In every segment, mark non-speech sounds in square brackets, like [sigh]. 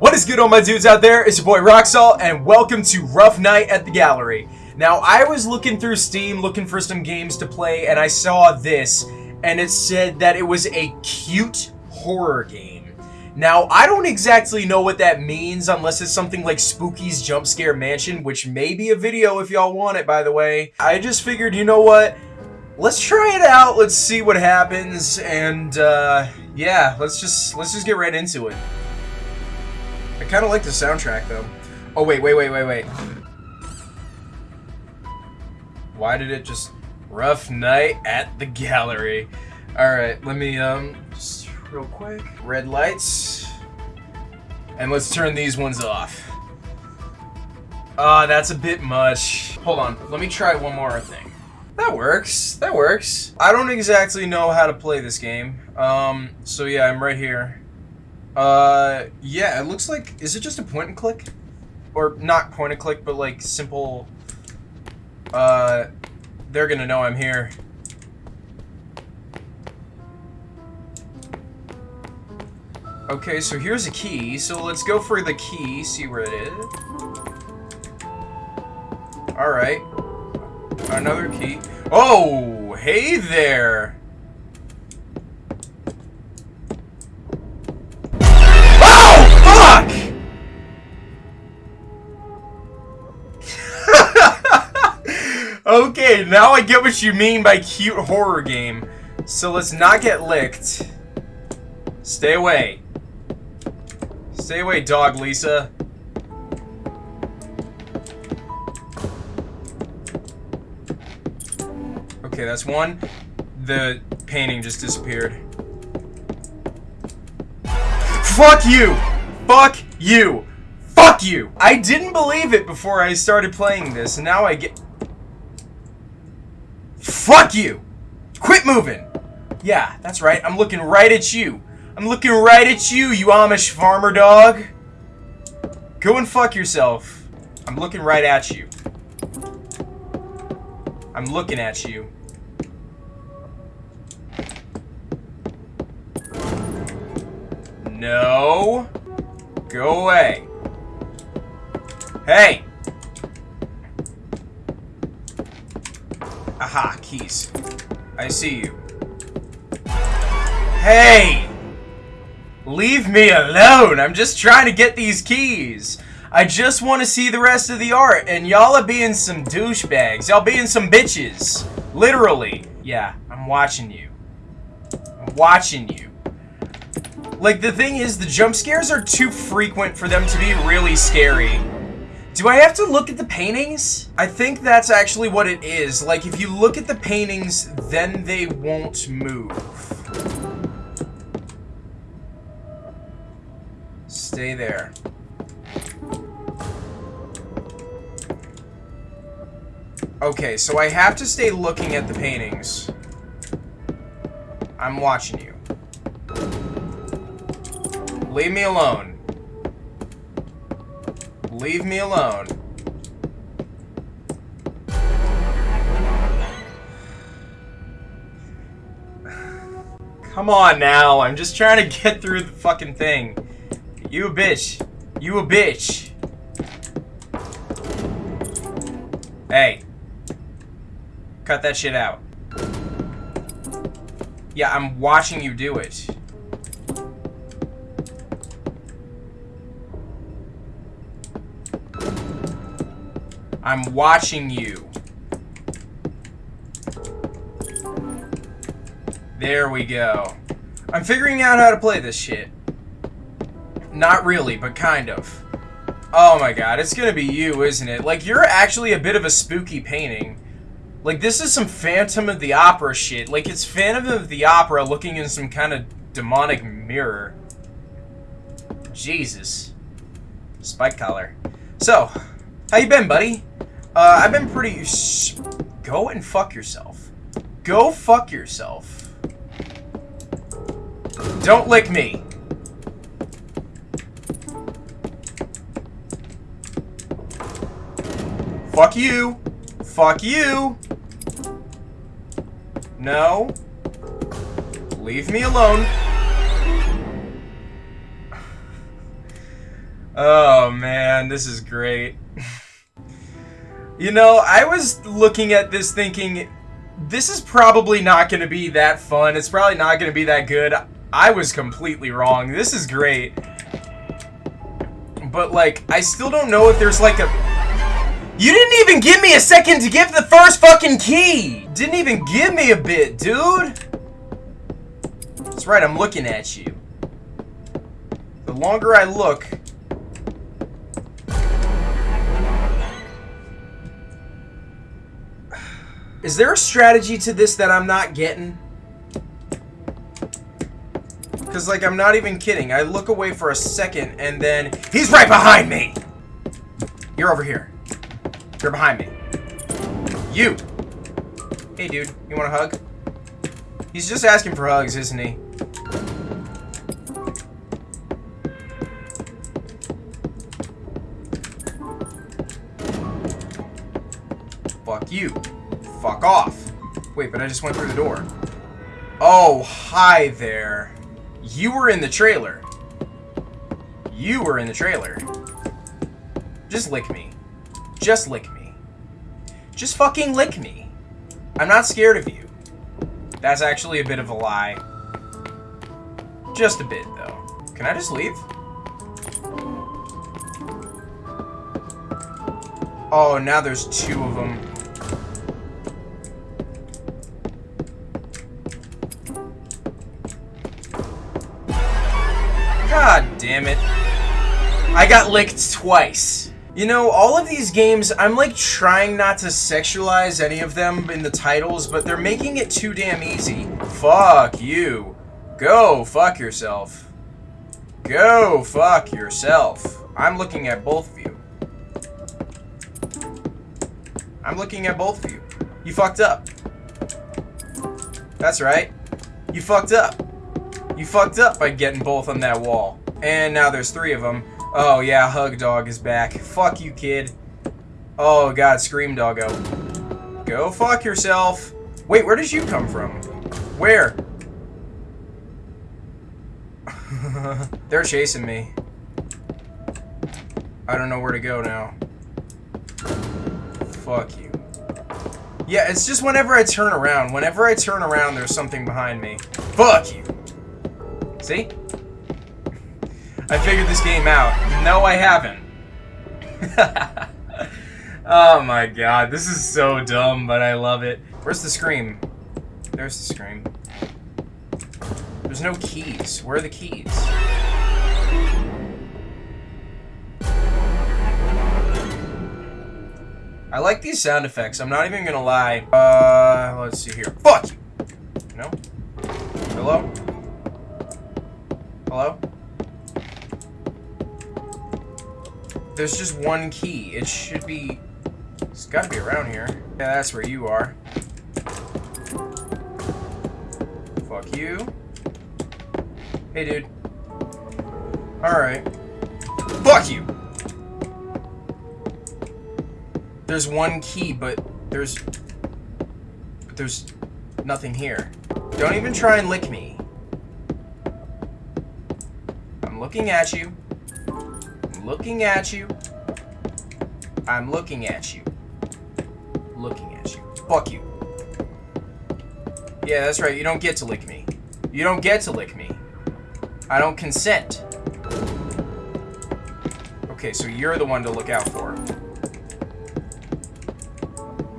What is good all my dudes out there? It's your boy Roxalt and welcome to Rough Night at the Gallery. Now I was looking through Steam looking for some games to play and I saw this and it said that it was a cute horror game. Now I don't exactly know what that means unless it's something like Spooky's Jump Scare Mansion which may be a video if y'all want it by the way. I just figured you know what? Let's try it out, let's see what happens and uh, yeah let's just let's just get right into it. I kind of like the soundtrack, though. Oh, wait, wait, wait, wait, wait. Why did it just... Rough night at the gallery. Alright, let me, um, just real quick. Red lights. And let's turn these ones off. Ah, uh, that's a bit much. Hold on, let me try one more thing. That works. That works. I don't exactly know how to play this game. Um, so yeah, I'm right here. Uh, yeah, it looks like, is it just a point and click? Or not point and click, but like simple, uh, they're gonna know I'm here. Okay, so here's a key, so let's go for the key, see where it is. Alright. Another key. Oh, hey there! Okay, now I get what you mean by cute horror game. So let's not get licked. Stay away. Stay away, dog Lisa. Okay, that's one. The painting just disappeared. Fuck you! Fuck you! Fuck you! I didn't believe it before I started playing this, and now I get... Fuck you! Quit moving! Yeah, that's right. I'm looking right at you. I'm looking right at you, you Amish farmer dog. Go and fuck yourself. I'm looking right at you. I'm looking at you. No. Go away. Hey! Aha, keys. I see you. Hey! Leave me alone! I'm just trying to get these keys! I just want to see the rest of the art, and y'all are being some douchebags. Y'all being some bitches. Literally. Yeah, I'm watching you. I'm watching you. Like, the thing is, the jump scares are too frequent for them to be really scary. Do I have to look at the paintings? I think that's actually what it is. Like, if you look at the paintings, then they won't move. Stay there. Okay, so I have to stay looking at the paintings. I'm watching you. Leave me alone. Leave me alone. Come on now, I'm just trying to get through the fucking thing. You a bitch. You a bitch. Hey. Cut that shit out. Yeah, I'm watching you do it. I'm watching you. There we go. I'm figuring out how to play this shit. Not really, but kind of. Oh my god, it's gonna be you, isn't it? Like, you're actually a bit of a spooky painting. Like, this is some Phantom of the Opera shit. Like, it's Phantom of the Opera looking in some kind of demonic mirror. Jesus. Spike collar. So, how you been, buddy? Uh, I've been pretty... Go and fuck yourself. Go fuck yourself. Don't lick me. Fuck you. Fuck you. No. Leave me alone. [laughs] Oh man, this is great. You know, I was looking at this thinking, this is probably not going to be that fun. It's probably not going to be that good. I was completely wrong. This is great. But, like, I still don't know if there's, like, a... You didn't even give me a second to give the first fucking key! Didn't even give me a bit, dude! That's right, I'm looking at you. The longer I look, Is there a strategy to this that I'm not getting? Because, like, I'm not even kidding. I look away for a second, and then... He's right behind me! You're over here. You're behind me. You! Hey, dude. You want a hug? He's just asking for hugs, isn't he? Fuck you. Fuck off. Wait, but I just went through the door. Oh, hi there. You were in the trailer. You were in the trailer. Just lick me. Just lick me. Just fucking lick me. I'm not scared of you. That's actually a bit of a lie. Just a bit, though. Can I just leave? Oh, now there's two of them. Damn it. I got licked twice. You know, all of these games, I'm like trying not to sexualize any of them in the titles, but they're making it too damn easy. Fuck you. Go fuck yourself. Go fuck yourself. I'm looking at both of you. I'm looking at both of you. You fucked up. That's right. You fucked up. You fucked up by getting both on that wall. And now there's three of them. Oh, yeah, Hug Dog is back. Fuck you, kid. Oh, God, Scream Doggo. Go fuck yourself. Wait, where did you come from? Where? [laughs] They're chasing me. I don't know where to go now. Fuck you. Yeah, it's just whenever I turn around. Whenever I turn around, there's something behind me. Fuck you. See? I figured this game out. No, I haven't. [laughs] oh my god, this is so dumb, but I love it. Where's the scream? There's the scream. There's no keys. Where are the keys? I like these sound effects. I'm not even gonna lie. Uh, let's see here. Fuck! No? Hello? Hello? There's just one key. It should be... It's gotta be around here. Yeah, that's where you are. Fuck you. Hey, dude. Alright. Fuck you! There's one key, but there's... But there's nothing here. Don't even try and lick me. I'm looking at you. Looking at you. I'm looking at you. Looking at you. Fuck you. Yeah, that's right. You don't get to lick me. You don't get to lick me. I don't consent. Okay, so you're the one to look out for.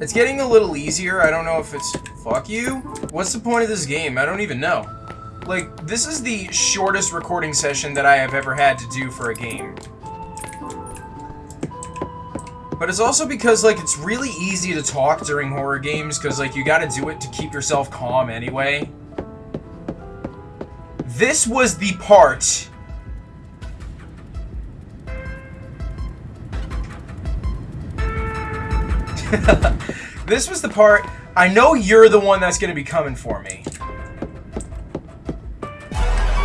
It's getting a little easier. I don't know if it's... Fuck you? What's the point of this game? I don't even know. Like, this is the shortest recording session that I have ever had to do for a game. But it's also because, like, it's really easy to talk during horror games, because, like, you gotta do it to keep yourself calm anyway. This was the part... [laughs] this was the part... I know you're the one that's gonna be coming for me.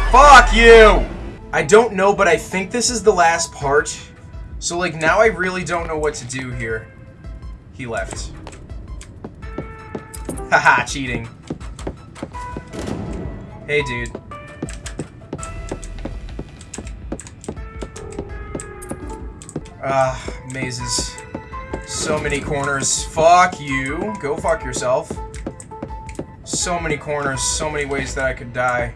Fuck you! I don't know, but I think this is the last part. So, like, now I really don't know what to do here. He left. Haha, [laughs] cheating. Hey, dude. Ah, mazes. So many corners. Fuck you. Go fuck yourself. So many corners, so many ways that I could die.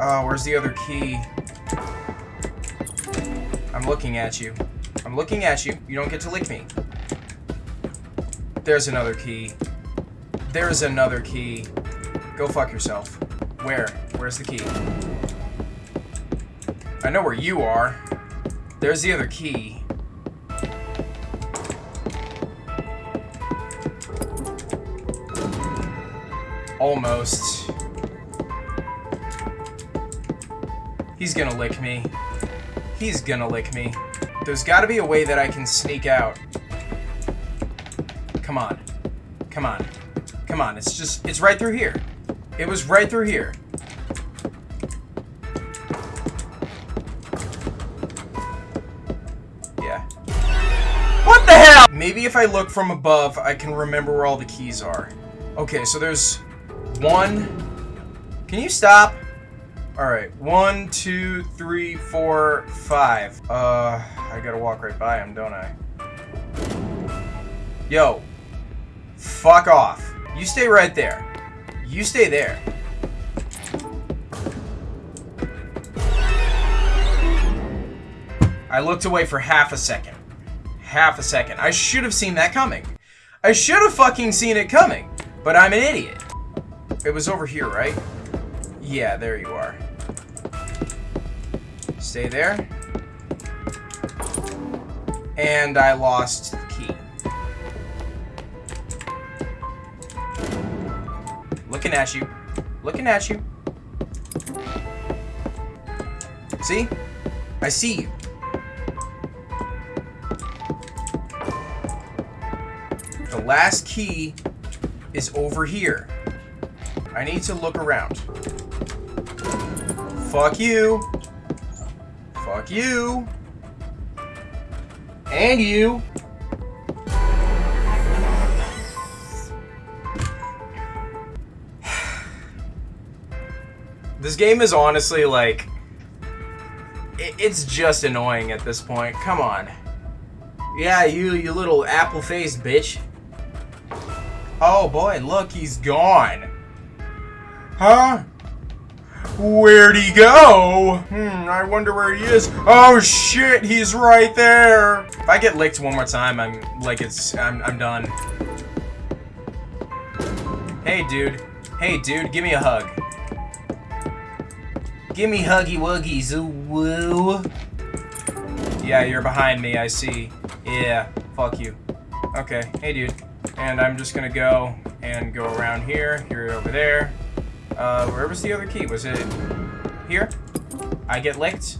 Oh, where's the other key? I'm looking at you. I'm looking at you. You don't get to lick me. There's another key. There's another key. Go fuck yourself. Where? Where's the key? I know where you are. There's the other key. Almost. He's gonna lick me. He's gonna lick me. There's gotta be a way that I can sneak out. Come on. Come on. Come on, it's just, it's right through here. It was right through here. Yeah. What the hell? Maybe if I look from above, I can remember where all the keys are. Okay, so there's one. Can you stop? Alright, one, two, three, four, five. Uh, I gotta walk right by him, don't I? Yo. Fuck off. You stay right there. You stay there. I looked away for half a second. Half a second. I should have seen that coming. I should have fucking seen it coming. But I'm an idiot. It was over here, right? Yeah, there you are. Stay there. And I lost the key. Looking at you. Looking at you. See? I see you. The last key is over here. I need to look around. Fuck you. Fuck you. And you. [sighs] this game is honestly like... It's just annoying at this point. Come on. Yeah, you, you little apple-faced bitch. Oh boy, look, he's gone. Huh? Where'd he go? Hmm, I wonder where he is. Oh shit, he's right there. If I get licked one more time, I'm like it's I'm I'm done. Hey dude. Hey dude, give me a hug. Give me huggy wuggies, woo. Yeah, you're behind me, I see. Yeah, fuck you. Okay, hey dude. And I'm just gonna go and go around here. You're over there. Uh, where was the other key? Was it here? I get licked?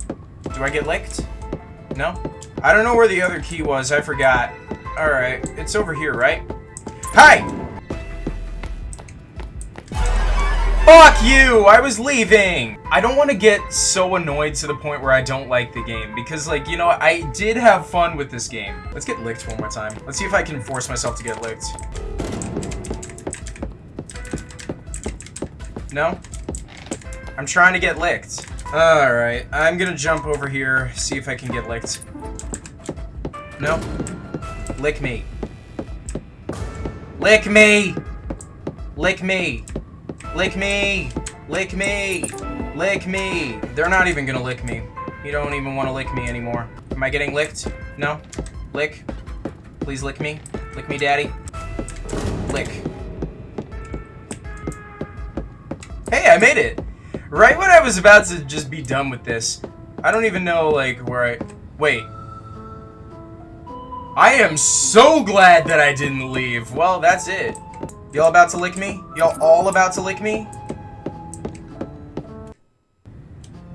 Do I get licked? No? I don't know where the other key was. I forgot. Alright. It's over here, right? Hi! Fuck you! I was leaving! I don't want to get so annoyed to the point where I don't like the game. Because, like, you know, I did have fun with this game. Let's get licked one more time. Let's see if I can force myself to get licked. No? I'm trying to get licked. Alright, I'm gonna jump over here, see if I can get licked. No? Lick me. Lick me! Lick me! Lick me! Lick me! Lick me! They're not even gonna lick me. You don't even want to lick me anymore. Am I getting licked? No? Lick? Please lick me. Lick me, daddy. Lick. Hey, I made it! Right when I was about to just be done with this, I don't even know, like, where I... Wait. I am so glad that I didn't leave. Well, that's it. Y'all about to lick me? Y'all all about to lick me?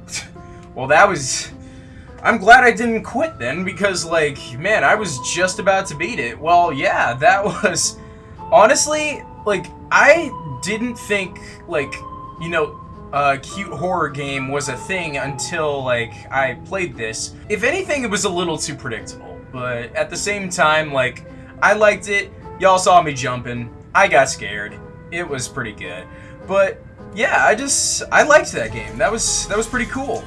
[laughs] well, that was... I'm glad I didn't quit then, because, like, man, I was just about to beat it. Well, yeah, that [laughs] was... Honestly, like, I didn't think, like, you know, a cute horror game was a thing until, like, I played this. If anything, it was a little too predictable, but at the same time, like, I liked it. Y'all saw me jumping. I got scared. It was pretty good. But, yeah, I just, I liked that game. That was, that was pretty cool.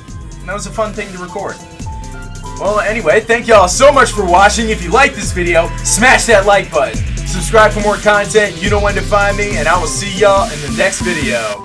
that was a fun thing to record. Well, anyway, thank y'all so much for watching. If you like this video, smash that like button. Subscribe for more content. You know when to find me, and I will see y'all in the next video.